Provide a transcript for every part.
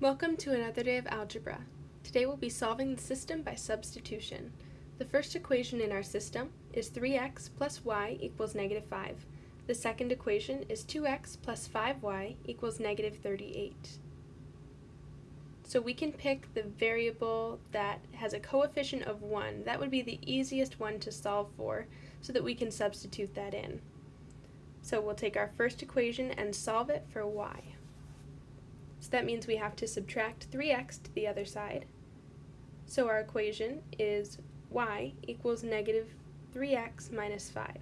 Welcome to another day of algebra. Today we'll be solving the system by substitution. The first equation in our system is 3x plus y equals negative 5. The second equation is 2x plus 5y equals negative 38. So we can pick the variable that has a coefficient of 1. That would be the easiest one to solve for so that we can substitute that in. So we'll take our first equation and solve it for y. So that means we have to subtract 3x to the other side. So our equation is y equals negative 3x minus 5.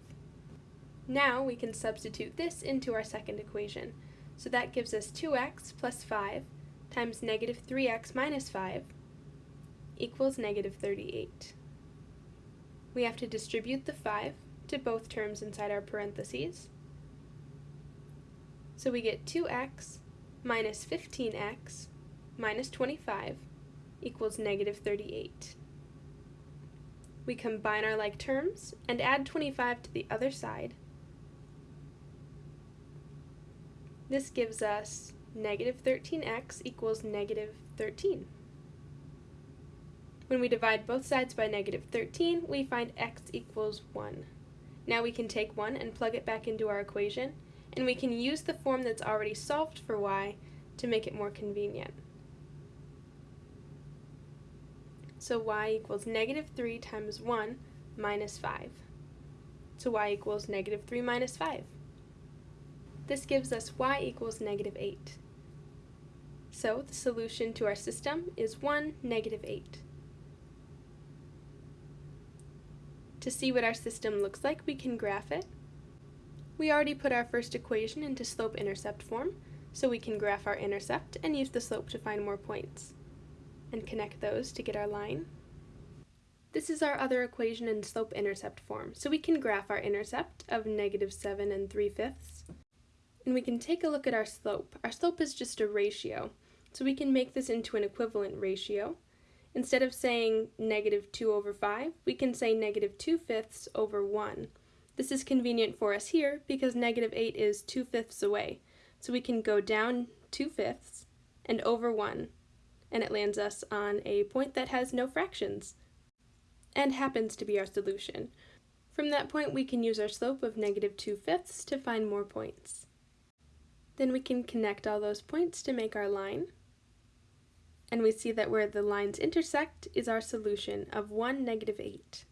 Now we can substitute this into our second equation. So that gives us 2x plus 5 times negative 3x minus 5 equals negative 38. We have to distribute the 5 to both terms inside our parentheses. So we get 2x minus 15x minus 25 equals negative 38. We combine our like terms and add 25 to the other side. This gives us negative 13x equals negative 13. When we divide both sides by negative 13, we find x equals 1. Now we can take 1 and plug it back into our equation, and we can use the form that's already solved for y to make it more convenient. So y equals negative 3 times 1 minus 5. So y equals negative 3 minus 5. This gives us y equals negative 8. So the solution to our system is 1, negative 8. To see what our system looks like, we can graph it. We already put our first equation into slope-intercept form, so we can graph our intercept and use the slope to find more points, and connect those to get our line. This is our other equation in slope-intercept form, so we can graph our intercept of negative 7 and 3 fifths. And we can take a look at our slope. Our slope is just a ratio, so we can make this into an equivalent ratio. Instead of saying negative 2 over 5, we can say negative 2 fifths over 1. This is convenient for us here because negative 8 is 2 fifths away. So we can go down 2 fifths and over 1, and it lands us on a point that has no fractions, and happens to be our solution. From that point we can use our slope of negative 2 fifths to find more points. Then we can connect all those points to make our line, and we see that where the lines intersect is our solution of 1, negative 8.